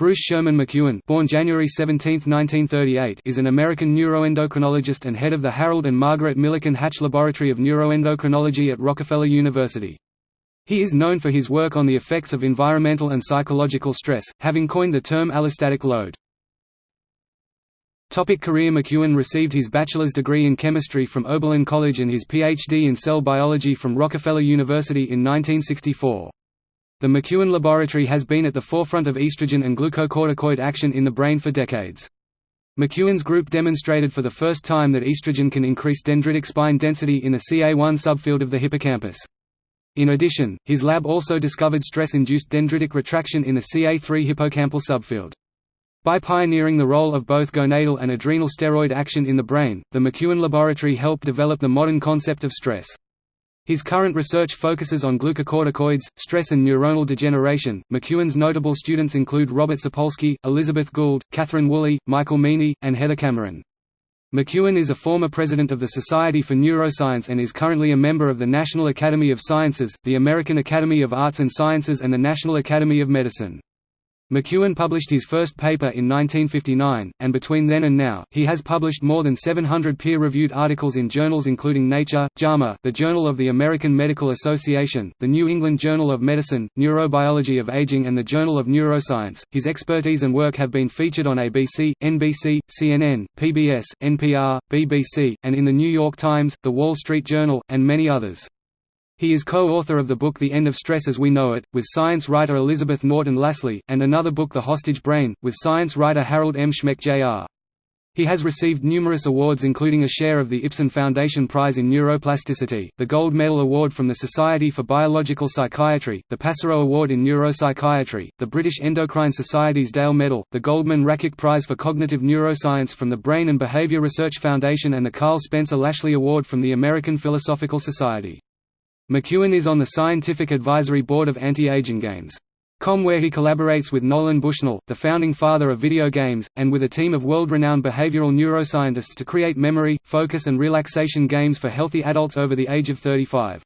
Bruce Sherman McEwen born January 17, 1938, is an American neuroendocrinologist and head of the Harold and Margaret Milliken Hatch Laboratory of Neuroendocrinology at Rockefeller University. He is known for his work on the effects of environmental and psychological stress, having coined the term allostatic load. Topic career McEwen received his bachelor's degree in chemistry from Oberlin College and his Ph.D. in cell biology from Rockefeller University in 1964. The McEwen Laboratory has been at the forefront of estrogen and glucocorticoid action in the brain for decades. McEwen's group demonstrated for the first time that estrogen can increase dendritic spine density in the CA1 subfield of the hippocampus. In addition, his lab also discovered stress-induced dendritic retraction in the CA3 hippocampal subfield. By pioneering the role of both gonadal and adrenal steroid action in the brain, the McEwen Laboratory helped develop the modern concept of stress. His current research focuses on glucocorticoids, stress and neuronal degeneration. McEwen's notable students include Robert Sapolsky, Elizabeth Gould, Catherine Woolley, Michael Meaney, and Heather Cameron. McEwen is a former president of the Society for Neuroscience and is currently a member of the National Academy of Sciences, the American Academy of Arts and Sciences and the National Academy of Medicine. McEwen published his first paper in 1959, and between then and now, he has published more than 700 peer-reviewed articles in journals including Nature, JAMA, the Journal of the American Medical Association, the New England Journal of Medicine, Neurobiology of Aging and the Journal of Neuroscience. His expertise and work have been featured on ABC, NBC, CNN, PBS, NPR, BBC, and in the New York Times, The Wall Street Journal, and many others. He is co-author of the book The End of Stress as We Know It, with science writer Elizabeth Norton Lasley, and another book The Hostage Brain, with science writer Harold M. Schmeck Jr. He has received numerous awards including a share of the Ipsen Foundation Prize in Neuroplasticity, the Gold Medal Award from the Society for Biological Psychiatry, the Pasarow Award in Neuropsychiatry, the British Endocrine Society's Dale Medal, the Goldman Rakic Prize for Cognitive Neuroscience from the Brain and Behavior Research Foundation and the Karl Spencer Lashley Award from the American Philosophical Society. McEwen is on the Scientific Advisory Board of Anti-Aging Games. Com where he collaborates with Nolan Bushnell, the founding father of video games, and with a team of world-renowned behavioral neuroscientists to create memory, focus and relaxation games for healthy adults over the age of 35.